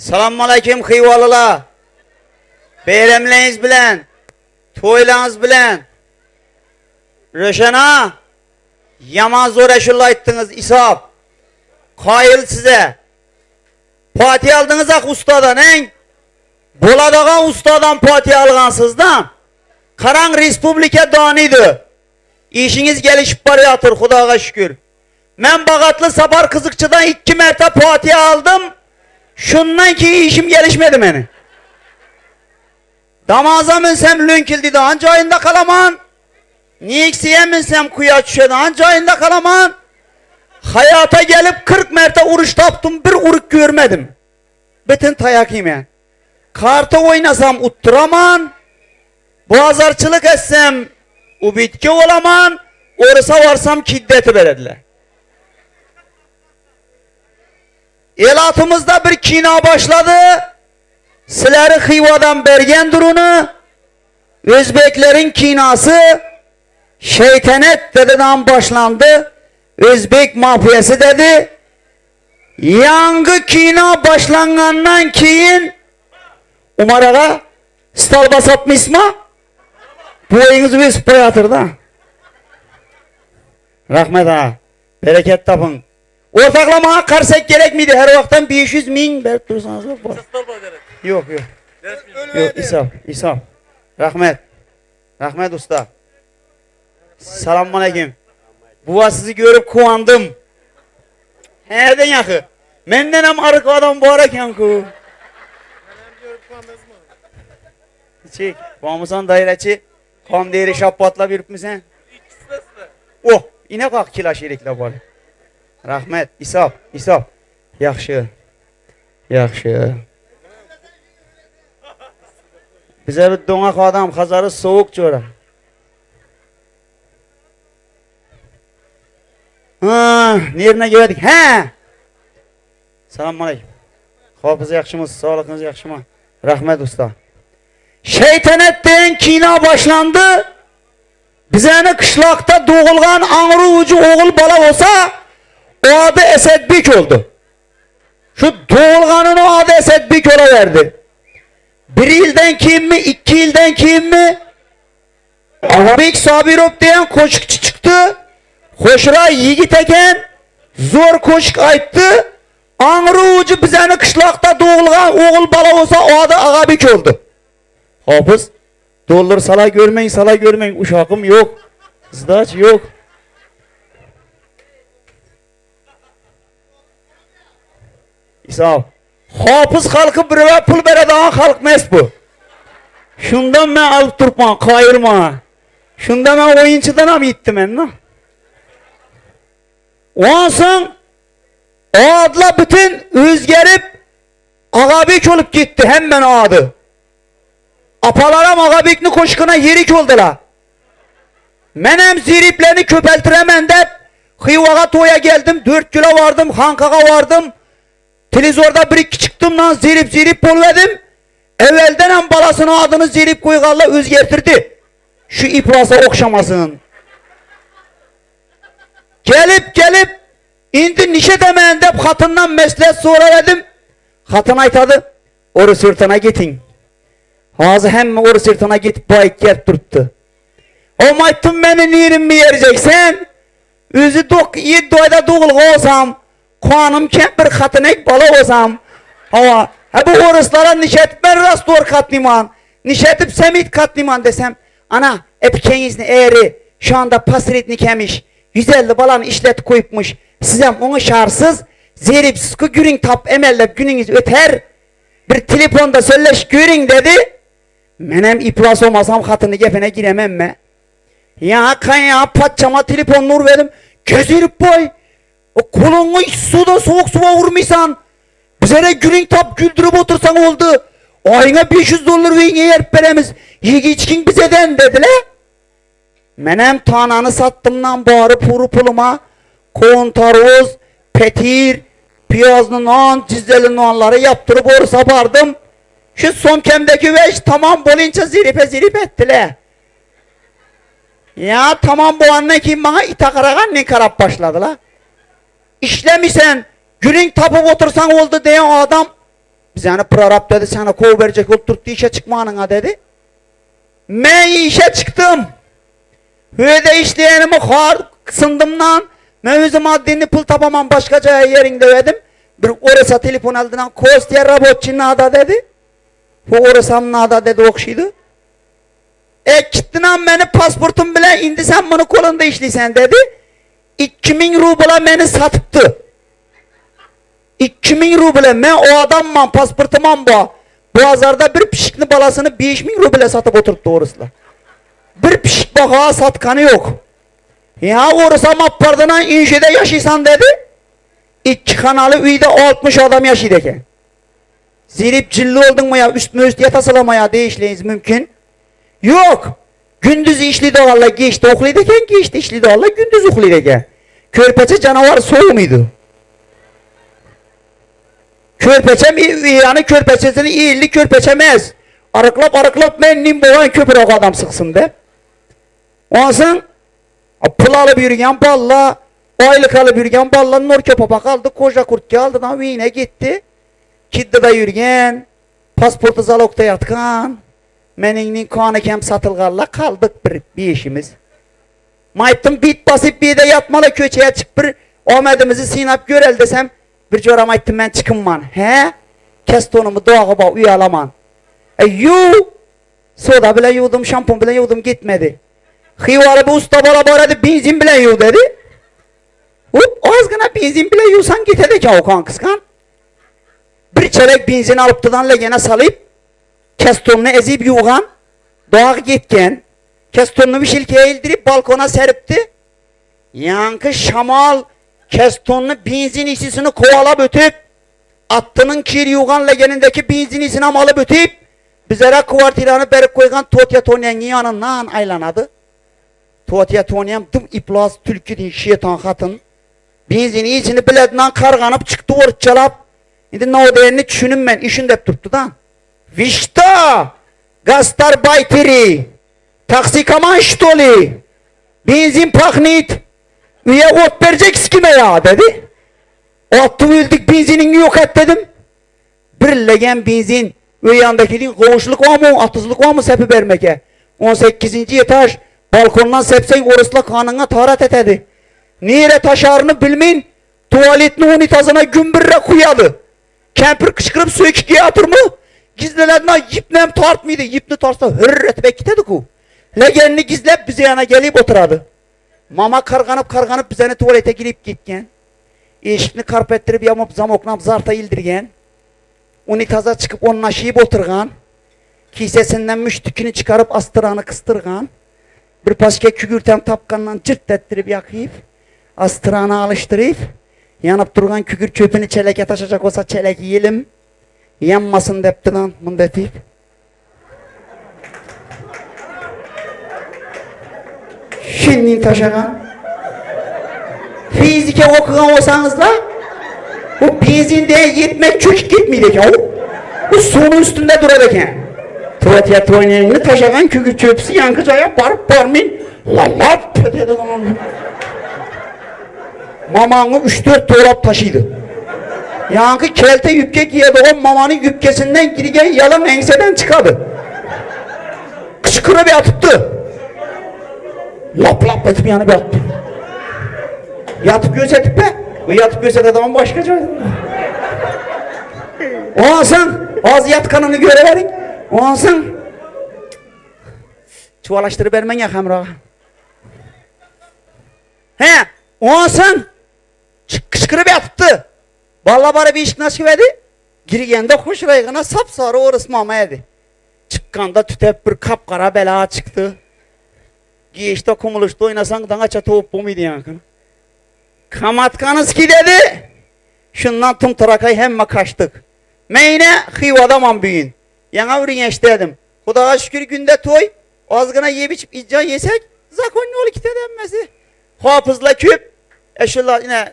Assalomu alaykum xiyvolalar. Bayramlaringiz bilan, to'ylaringiz bilan. Ro'shana, yomon zo'r aytdingiz, Isob. Qoyil size. Fotiha aldınız ak ustadan, eng. Bo'ladigan ustadan fotiha olgansizdan. Qarang respublika doniydi. İşiniz gelişip borayotir, Xudoga shukr. Men Bag'atli Safar qiziqchidan 2 marta fotiha aldım. Shundan keyin ishim gelişmedi meni. Damaza minsam lo'nkildidan joyinda qalaman. Nexiya minsam quyosh tushadigan joyinda qalaman. Hayata gelip 40 marta urush topdim, bir uruk görmedim. Bütün tayak yemen. Karta oynasam utturaman. Bozorchilik etsem ubitga olaman. O'risa varsam kiddeti beradilar. Elatımızda bir kino başladı. Sizleri Xivadan bergen durunu. Özbeklerin kinosu Şeytanet dededen başlandı. Özbek mafyası dedi. Yangı kino başlangandan keyin Umar ağa stal basatmış mı? Boyunuzu bir koyatır da. Rahmet ağa. Bereket tapın. Ortaklamaya karsak gerek miydi? Her vaktan 500 min verip dursanız yok mu? Yok yok. Yok İsam, İsam. Rahmet. Rahmet usta. Selamun aleyküm. Buva sizi görüp kuvandım. Nereden yakı? Menden hem arık adam bu araken ku. Çek. Bamusan daireci. Kam değeri şapatla bir misin? Oh, inek ak kilaş erikle bari. Rahmet, İsap, İsap. Yaxşı. Yaxşı. Bize bir donak adam, Hazarı soğuk çora. Ha, nerine geldik? He. Selamun aleyküm. Hafız yaxşımız, sağlıkınız yaxşı mı? Rahmet usta. Şeytanet deyen kina başlandı. Bizeni kışlakta doğulgan anrı ucu oğul bala olsa o adı Esedbik oldu. Şu doğulganın o adı Esedbik ola verdi. Bir ilden kim mi, iki ilden kim mi? Arabik Sabirov diyen koşukçu çıktı. Hoşra yiğit eken zor koşuk ayttı. Anrı ucu bizeni kışlakta doğulgan oğul bala olsa o adı Agabik oldu. Hafız Dollar sala görmeyin, sala görmeyin. Uşakım yok. Zdaç yok. İsa. Hafız halkı birve pul bereden halk mes bu. Şundan ben alıp durma, kayırma. Şundan ben oyuncudan am gittim ben lan. Ondan o adla bütün özgerip agabik olup gitti hemen adı. Apalara magabikni koşkuna yerik oldular. Menem ziriplerini köpeltiremem de Hıyvağa toya geldim, 4 kilo vardım, Hankaka vardım. Televizorda bir iki çıktım lan zirip zirip polvedim. Evvelden hem balasının adını zirip koygarla özgertirdi. Şu iprasa okşamasın. Gelip gelip indi nişe demeyen de katından meslet sonra dedim. Katın aytadı. Oru sırtına gitin. Ağzı hem oru sırtına git bayık yer tuttu. O maytın beni nirin mi yereceksen? Özü dok yedi ayda doğulga olsam, kuanım kempir katın ek bala olsam. Ama ha bu oruslara nişetip ben rast doğru katliman, nişetip semit katliman desem, ana epikenizni eğri, şu anda pasirit nikemiş, 150 balanı işlet koyupmuş, sizem onu şarsız, zeripsiz ku gürün tap emellep gününüz öter, bir telefonda söyleş görün dedi. Menem iplas olmasam katını gefene giremem mi? Ya kan ya patçama telefon nur verim. Gezirip boy. O kolunu suda soğuk suya vurmuşsan. Bize gülün tap güldürüp otursan oldu. Ayına 500 dolar ve yer veremiz. Yigi içkin bizeden dediler. Menem tananı sattımdan bari puru puluma. Kontaroz, petir, piyazlı nan, cizeli nanları yaptırıp orsa bardım. Şu son kemdeki veş tamam bolince ziripe zirip ettiler. Ya tamam bu anne kim bana itakaragan ne karap başladı la. İşlemişsen gülün tapıp otursan oldu diyen adam Bizəni prorab dedi, sənə kov verecek oturttu işe çıkmanına dedi. Ben işe çıktım. Hüyede işleyenimi har sındımdan. Ben özüm addini pul tapamam başkaca yerinde verdim. Bir orası telefon aldıdan Kostya robotçu nada dedi. Bu orası nada dedi okşuydu. E gittin an beni pasportum bile indi sen bunu kolunda işleysen dedi. 2000 rubla beni satıptı. 2000 ruble ben o adamman pasportumam bu. Bu azarda bir pişikli balasını 5000 ruble satıp oturttu orasla. Bir pişik baka satkanı yok. Ya orası mappardına inşede yaşaysan dedi. İki kanalı üyde 60 adam yaşaydeken. Zirip cilli oldun mu ya üstüne üst yatasılamaya değişleyiz mümkün. Yok. Gündüz işli doğalla geçti okulideken geçti işli doğalla gündüz okulideken. Körpeçe canavar soğuk muydu? Körpeçem yani körpeçesini iyilli körpeçemez. Arıklap arıklap mennim boğan köpür o adam sıksın de. Ondan pul alıp yürüyen balla, aylık alıp yürüyen balla nur köpapa kaldı, koca kurt geldi da yine gitti. Kiddi da yürüyen, pasportu zalokta yatkan, meninin kanı kem satılgalla kaldık bir, işimiz. Maytım bit bir de yatmalı köçeye çık bir, omedimizi sinap görel desem, bir coram aytdım ben çıkınman. He? Kes tonumu doğa ba uyalaman. E yu! Soda bile yudum, şampon bile yudum gitmedi. Hıyvarı bu usta bana bana benzin bile yu dedi. Hop azgına benzin bile yusan gitedi ki o kan kıskan. Bir çelek benzin tıdan legene salıp kestonunu ezip yuğan doğa gitken kestonunu bir şilkeye ildirip balkona seripti. Yankı şamal kestonunu benzin işçisini kovalap ötüp attının kir yuğan legenindeki benzin işini alıp ötüp bizlere kuvartiranı berip koygan Totya Tonyan'ın yanından aylanadı. Totya Tonyam tüm iplas tülkü şeytan hatın. Benzini içini biledinden karganıp çıktı orçalap. Şimdi ne o değerini düşünün ben işin dep tuttu da. Vişta! Gastarbayteri! Taksikaman ştoli! Benzin paknit! Üye ot verecek kime ya dedi. Attı öldük benzinini yok et dedim. Bir legen benzin ve yandaki din koğuşluk var mı, atızlık var mı sepi vermeke? 18. etaj balkondan sepsen orasla kanına tarat etedi. Nere taşarını bilmeyin, tuvaletini unitazına gümbürre kuyadı. Kempir kışkırıp iki atır mı? Gizlelerinden yipnem tartmıydı. Yipni tartsa hırr etmek gitedi ku. Legenini gizlep bize yana gelip oturadı. Mama karganıp karganıp bizeni tuvalete girip gitken. Eşikni karpettirip yamup zamoknap zarta ildirgen. Unitaza çıkıp onun aşıyıp oturgan. Kisesinden müştükünü çıkarıp astıranı kıstırgan. Bir paske kükürten tapkandan cırt ettirip yakayıp. Astıranı alıştırıp. Yanıp durgan kükür çöpünü çeleke taşacak olsa çelek yiyelim. Yanmasın depti lan bunu detip. Şimdi taşagan. Fizike okugan olsanız da bu benzinde yetmek çocuk gitmeyecek ya. Bu suyun üstünde duracak Tiyatroyunu taşagan kükür çöpsü yankıcaya barıp barmayın. Lalap dedi lan. Mamanı 3-4 dolap taşıydı. Yankı kelte yüpke giyedi o mamanın yüpkesinden girgen yalın enseden çıkadı. Kışkırı bir atıptı. Lap lap etip yanı bir attı. Yatıp gözetip be. Bu yatıp gözet adamın başkaca. O ansın ağzı yat kanını göreverin. O ansın çuvalaştırıp vermen ya hamra. He, o ansın kışkırıp yatıptı. Valla bari bir iş nasip edi. Girgende hoş raygına sapsarı orası mama edi. Çıkkanda tütep bir kapkara bela çıktı. Geçti kumuluştu oynasan dana çatı hop bu muydu yankını? Kamatkanız ki dedi. Şundan tüm tarakay hemme kaçtık. Meyne hıyvadaman büyün. Yana vurun dedim. Kudağa şükür günde toy. Azgına yiyip içip icca yesek. Zakon ne olu ki denmesi. Hafızla küp. Eşullah yine